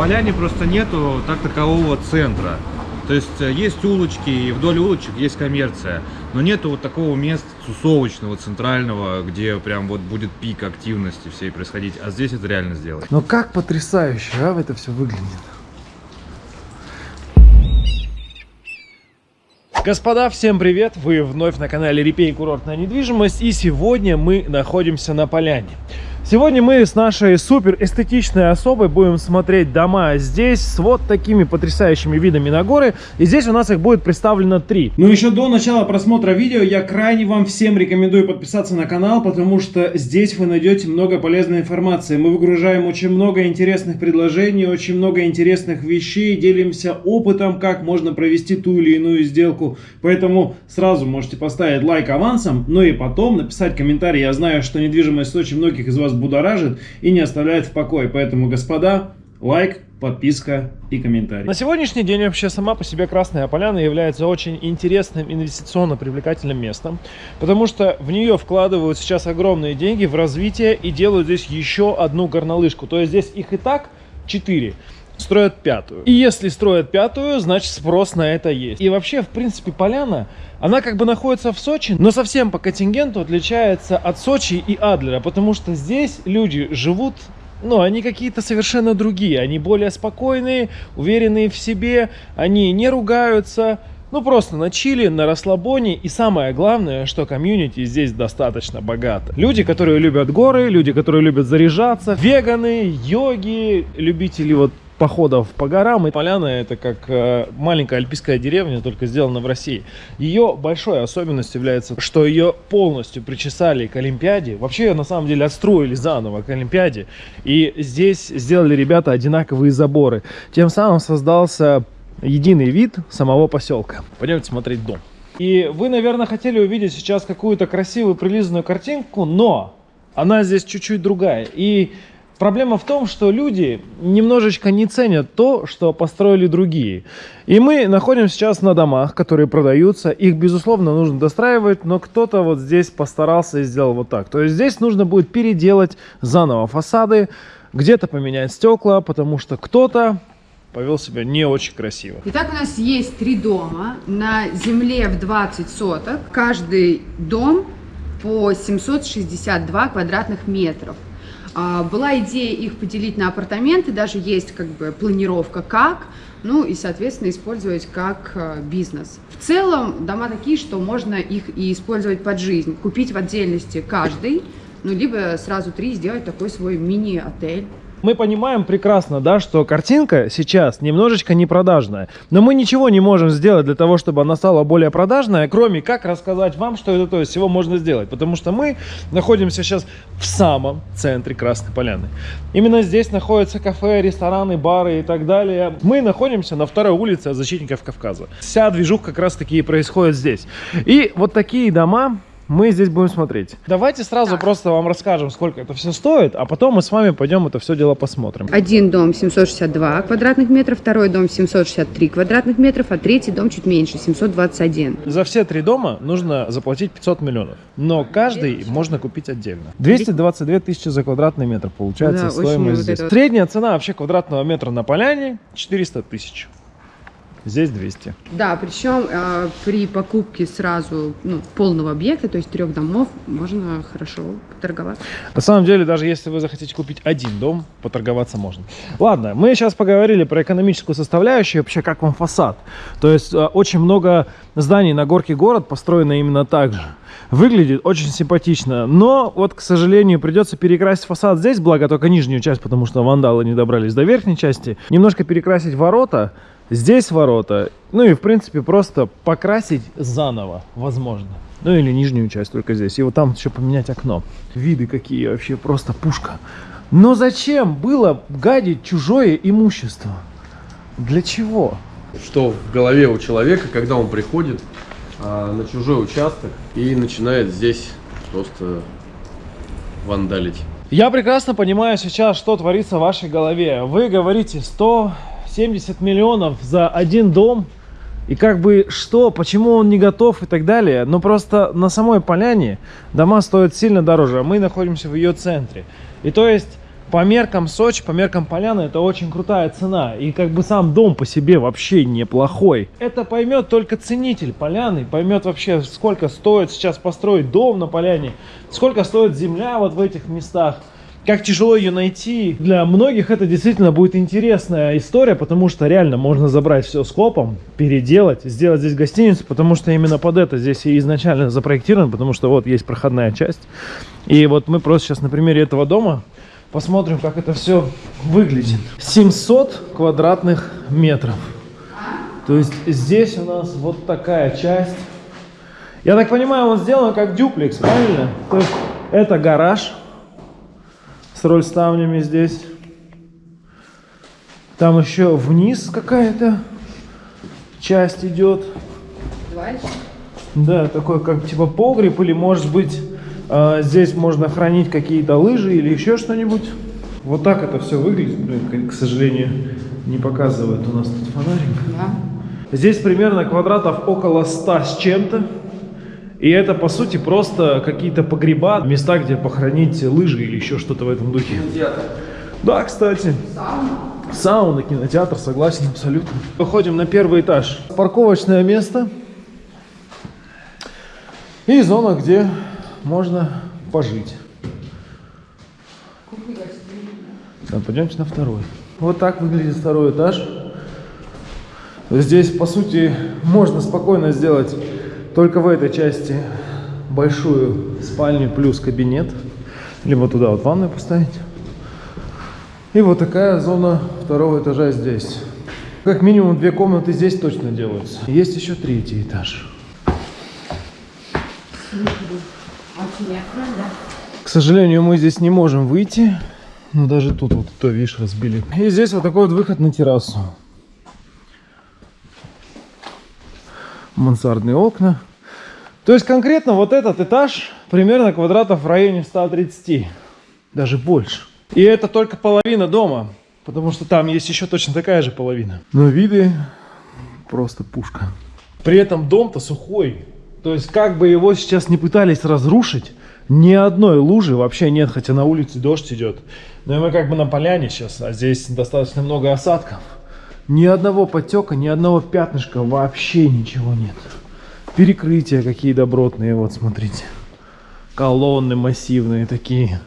поляне просто нету так такового центра. То есть э, есть улочки, и вдоль улочек есть коммерция, но нету вот такого места тусовочного, центрального, где прям вот будет пик активности всей происходить, а здесь это реально сделать. Но как потрясающе, а, это все выглядит. Господа, всем привет! Вы вновь на канале Репей Курортная недвижимость и сегодня мы находимся на поляне. Сегодня мы с нашей супер эстетичной особой будем смотреть дома здесь с вот такими потрясающими видами на горы. И здесь у нас их будет представлено три. Но еще до начала просмотра видео я крайне вам всем рекомендую подписаться на канал, потому что здесь вы найдете много полезной информации. Мы выгружаем очень много интересных предложений, очень много интересных вещей, делимся опытом, как можно провести ту или иную сделку. Поэтому сразу можете поставить лайк авансом, ну и потом написать комментарий. Я знаю, что недвижимость очень многих из вас будоражит и не оставляет в покое. Поэтому, господа, лайк, подписка и комментарий. На сегодняшний день вообще сама по себе Красная Поляна является очень интересным инвестиционно привлекательным местом, потому что в нее вкладывают сейчас огромные деньги в развитие и делают здесь еще одну горнолыжку. То есть здесь их и так 4 строят пятую. И если строят пятую, значит спрос на это есть. И вообще, в принципе, поляна, она как бы находится в Сочи, но совсем по контингенту отличается от Сочи и Адлера, потому что здесь люди живут ну, они какие-то совершенно другие. Они более спокойные, уверенные в себе, они не ругаются. Ну, просто на чили, на расслабоне. И самое главное, что комьюнити здесь достаточно богато. Люди, которые любят горы, люди, которые любят заряжаться, веганы, йоги, любители вот походов по горам. И поляна это как э, маленькая альпийская деревня, только сделана в России. Ее большой особенностью является, что ее полностью причесали к Олимпиаде. Вообще ее на самом деле отстроили заново к Олимпиаде. И здесь сделали ребята одинаковые заборы. Тем самым создался единый вид самого поселка. Пойдемте смотреть дом. И вы, наверное, хотели увидеть сейчас какую-то красивую прилизанную картинку, но она здесь чуть-чуть другая. И Проблема в том, что люди немножечко не ценят то, что построили другие. И мы находимся сейчас на домах, которые продаются. Их, безусловно, нужно достраивать, но кто-то вот здесь постарался и сделал вот так. То есть здесь нужно будет переделать заново фасады, где-то поменять стекла, потому что кто-то повел себя не очень красиво. Итак, у нас есть три дома на земле в 20 соток. Каждый дом по 762 квадратных метров. А, была идея их поделить на апартаменты, даже есть как бы планировка как, ну и, соответственно, использовать как а, бизнес. В целом дома такие, что можно их и использовать под жизнь, купить в отдельности каждый, ну либо сразу три сделать такой свой мини-отель. Мы понимаем прекрасно, да, что картинка сейчас немножечко не продажная. Но мы ничего не можем сделать для того, чтобы она стала более продажная, кроме как рассказать вам, что это то есть всего можно сделать. Потому что мы находимся сейчас в самом центре Красной Поляны. Именно здесь находятся кафе, рестораны, бары и так далее. Мы находимся на второй улице от защитников Кавказа. Вся движуха как раз таки и происходит здесь. И вот такие дома мы здесь будем смотреть. Давайте сразу просто вам расскажем, сколько это все стоит, а потом мы с вами пойдем это все дело посмотрим. Один дом 762 квадратных метров, второй дом 763 квадратных метров, а третий дом чуть меньше, 721. За все три дома нужно заплатить 500 миллионов, но каждый можно купить отдельно. 222 тысячи за квадратный метр получается да, стоимость здесь. Вот Средняя цена вообще квадратного метра на поляне 400 тысяч. Здесь 200. Да, причем э, при покупке сразу ну, полного объекта, то есть трех домов, можно хорошо поторговаться. На самом деле, даже если вы захотите купить один дом, поторговаться можно. Ладно, мы сейчас поговорили про экономическую составляющую, вообще как вам фасад. То есть э, очень много зданий на горке город построено именно так же. Выглядит очень симпатично, но вот, к сожалению, придется перекрасить фасад здесь, благо только нижнюю часть, потому что вандалы не добрались до верхней части. Немножко перекрасить ворота, Здесь ворота. Ну и, в принципе, просто покрасить заново, возможно. Ну или нижнюю часть только здесь. И вот там еще поменять окно. Виды какие вообще, просто пушка. Но зачем было гадить чужое имущество? Для чего? Что в голове у человека, когда он приходит а, на чужой участок и начинает здесь просто вандалить. Я прекрасно понимаю сейчас, что творится в вашей голове. Вы говорите 100, 70 миллионов за один дом. И как бы что, почему он не готов и так далее. Но просто на самой поляне дома стоят сильно дороже, а мы находимся в ее центре. И то есть по меркам Сочи, по меркам Поляны, это очень крутая цена. И как бы сам дом по себе вообще неплохой. Это поймет только ценитель Поляны, поймет вообще, сколько стоит сейчас построить дом на Поляне, сколько стоит земля вот в этих местах как тяжело ее найти. Для многих это действительно будет интересная история, потому что реально можно забрать все скопом, переделать, сделать здесь гостиницу, потому что именно под это здесь и изначально запроектировано, потому что вот есть проходная часть. И вот мы просто сейчас на примере этого дома посмотрим, как это все выглядит. 700 квадратных метров. То есть здесь у нас вот такая часть. Я так понимаю, он сделан как дюплекс, правильно? То есть это гараж с рольставнями здесь. Там еще вниз какая-то часть идет. Дальше. Да, такой как типа погреб или может быть э, здесь можно хранить какие-то лыжи или еще что-нибудь. Вот так это все выглядит. Блин, к, к сожалению, не показывает у нас тут фонарик. Да. Здесь примерно квадратов около 100 с чем-то. И это, по сути, просто какие-то погреба, места, где похоронить лыжи или еще что-то в этом духе. Да, кстати. Сауна, кинотеатр, согласен абсолютно. Выходим на первый этаж. Парковочное место. И зона, где можно пожить. Да, пойдемте на второй. Вот так выглядит второй этаж. Здесь, по сути, можно спокойно сделать только в этой части большую спальню плюс кабинет. Либо туда вот ванную поставить. И вот такая зона второго этажа здесь. Как минимум две комнаты здесь точно делаются. Есть еще третий этаж. К сожалению, мы здесь не можем выйти. Но даже тут вот то, видишь, разбили. И здесь вот такой вот выход на террасу. Мансардные окна. То есть конкретно вот этот этаж примерно квадратов в районе 130. Даже больше. И это только половина дома. Потому что там есть еще точно такая же половина. Но виды просто пушка. При этом дом-то сухой. То есть как бы его сейчас не пытались разрушить, ни одной лужи вообще нет, хотя на улице дождь идет. Но мы как бы на поляне сейчас, а здесь достаточно много осадков. Ни одного потека, ни одного пятнышка, вообще ничего нет. Перекрытия какие добротные, вот смотрите. Колонны массивные такие.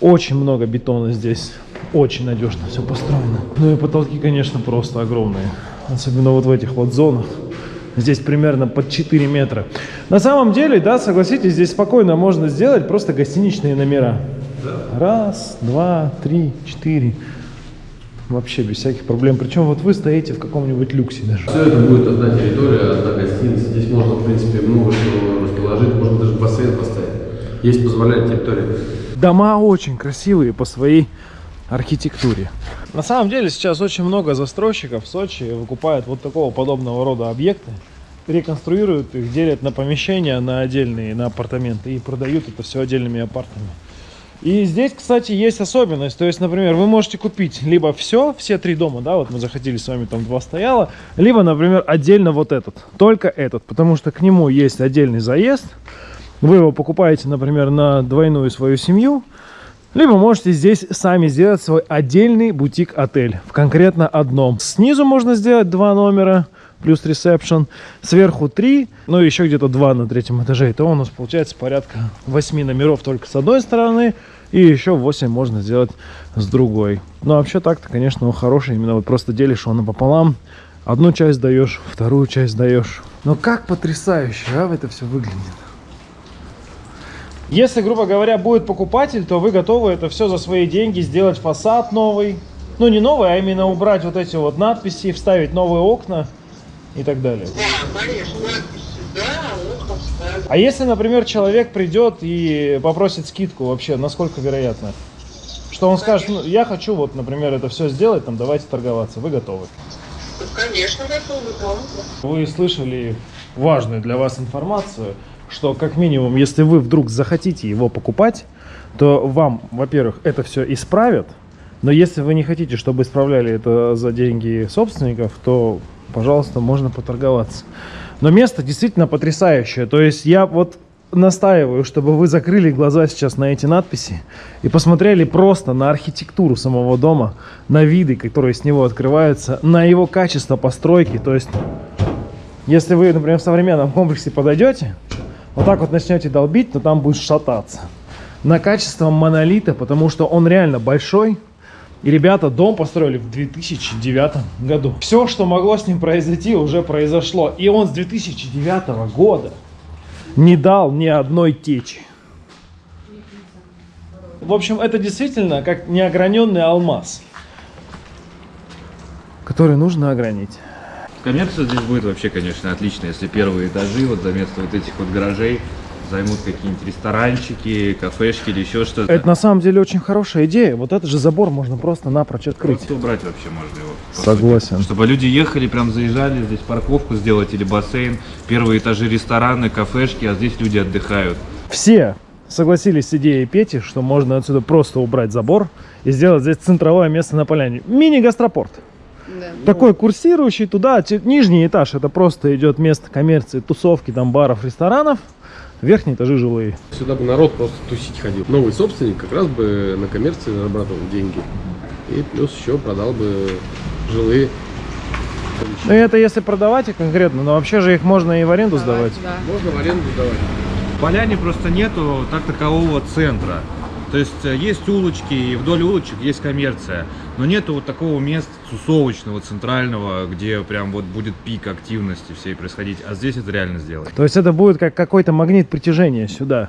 Очень много бетона здесь. Очень надежно все построено. Ну и потолки, конечно, просто огромные. Особенно вот в этих вот зонах. Здесь примерно под 4 метра. На самом деле, да, согласитесь, здесь спокойно можно сделать просто гостиничные номера. Раз, два, три, четыре. Вообще без всяких проблем. Причем вот вы стоите в каком-нибудь люксе даже. Все это будет одна территория, одна гостиница. Здесь можно, в принципе, много чего расположить. Можно даже бассейн поставить. Есть позволяет территория. Дома очень красивые по своей архитектуре. На самом деле сейчас очень много застройщиков в Сочи выкупают вот такого подобного рода объекты, реконструируют их, делят на помещения, на отдельные, на апартаменты и продают это все отдельными апартами. И здесь, кстати, есть особенность. То есть, например, вы можете купить либо все, все три дома, да, вот мы заходили с вами, там два стояло, либо, например, отдельно вот этот, только этот, потому что к нему есть отдельный заезд. Вы его покупаете, например, на двойную свою семью, либо можете здесь сами сделать свой отдельный бутик-отель в конкретно одном. Снизу можно сделать два номера плюс ресепшн, сверху три, ну и еще где-то два на третьем этаже. И то у нас получается порядка 8 номеров только с одной стороны, и еще 8 можно сделать с другой. Но вообще так-то, конечно, он хороший, именно вот просто делишь его напополам, одну часть даешь, вторую часть даешь. Но как потрясающе, а, это все выглядит. Если, грубо говоря, будет покупатель, то вы готовы это все за свои деньги сделать фасад новый. Ну, не новый, а именно убрать вот эти вот надписи, вставить новые окна и так далее. Да, конечно, да. А если, например, человек придет и попросит скидку вообще, насколько вероятно? Что он скажет, ну, я хочу вот, например, это все сделать, там, давайте торговаться. Вы готовы? Ну, конечно, готовы, да. Вы слышали важную для вас информацию, что как минимум, если вы вдруг захотите его покупать, то вам, во-первых, это все исправят, но если вы не хотите, чтобы исправляли это за деньги собственников, то, пожалуйста, можно поторговаться. Но место действительно потрясающее. То есть я вот настаиваю, чтобы вы закрыли глаза сейчас на эти надписи и посмотрели просто на архитектуру самого дома, на виды, которые с него открываются, на его качество постройки. То есть, если вы, например, в современном комплексе подойдете, вот так вот начнете долбить, то там будет шататься. На качество монолита, потому что он реально большой, и ребята дом построили в 2009 году. Все, что могло с ним произойти, уже произошло. И он с 2009 года не дал ни одной течи. В общем, это действительно как неограненный алмаз, который нужно огранить. Коммерция здесь будет вообще, конечно, отлично, если первые этажи вот за место вот этих вот гаражей займут какие-нибудь ресторанчики, кафешки или еще что-то. Это на самом деле очень хорошая идея. Вот этот же забор можно просто напрочь открыть. Просто убрать вообще можно его. Согласен. сути. Чтобы люди ехали, прям заезжали, здесь парковку сделать или бассейн, первые этажи рестораны, кафешки, а здесь люди отдыхают. Все согласились с идеей Пети, что можно отсюда просто убрать забор и сделать здесь центровое место на поляне. Мини-гастропорт. Такой курсирующий туда, нижний этаж, это просто идет место коммерции, тусовки, там баров, ресторанов. Верхние этажи жилые. Сюда бы народ просто тусить ходил. Новый собственник как раз бы на коммерции зарабатывал деньги. И плюс еще продал бы жилые. Ну это если продавать их конкретно, но вообще же их можно и в аренду сдавать. Да. Можно в аренду давать. В Поляне просто нету так такового центра. То есть э, есть улочки, и вдоль улочек есть коммерция, но нету вот такого места тусовочного, центрального, где прям вот будет пик активности всей происходить, а здесь это реально сделать. То есть это будет как какой-то магнит притяжения сюда.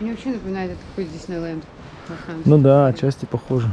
Мне вообще напоминает это какой Диснейленд. Ну да, отчасти похоже.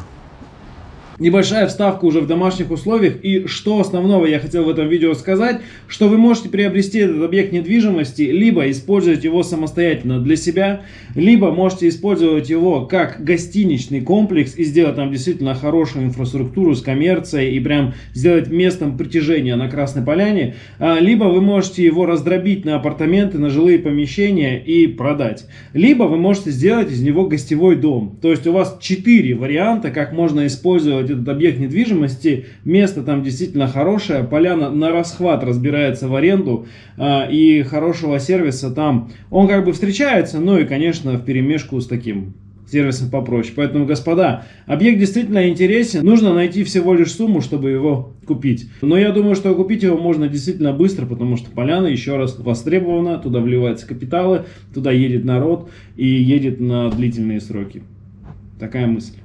Небольшая вставка уже в домашних условиях. И что основного я хотел в этом видео сказать, что вы можете приобрести этот объект недвижимости, либо использовать его самостоятельно для себя, либо можете использовать его как гостиничный комплекс и сделать там действительно хорошую инфраструктуру с коммерцией и прям сделать местом притяжения на Красной Поляне, А, либо вы можете его раздробить на апартаменты, на жилые помещения и продать. Либо вы можете сделать из него гостевой дом. То есть у вас четыре варианта, как можно использовать этот объект недвижимости. Место там действительно хорошее, поляна на расхват разбирается в аренду а, и хорошего сервиса там. Он как бы встречается, ну и конечно в перемешку с таким сервисом попроще. Поэтому, господа, объект действительно интересен. Нужно найти всего лишь сумму, чтобы его купить. Но я думаю, что купить его можно действительно быстро, потому что поляна, еще раз, востребована. Туда вливаются капиталы, туда едет народ и едет на длительные сроки. Такая мысль.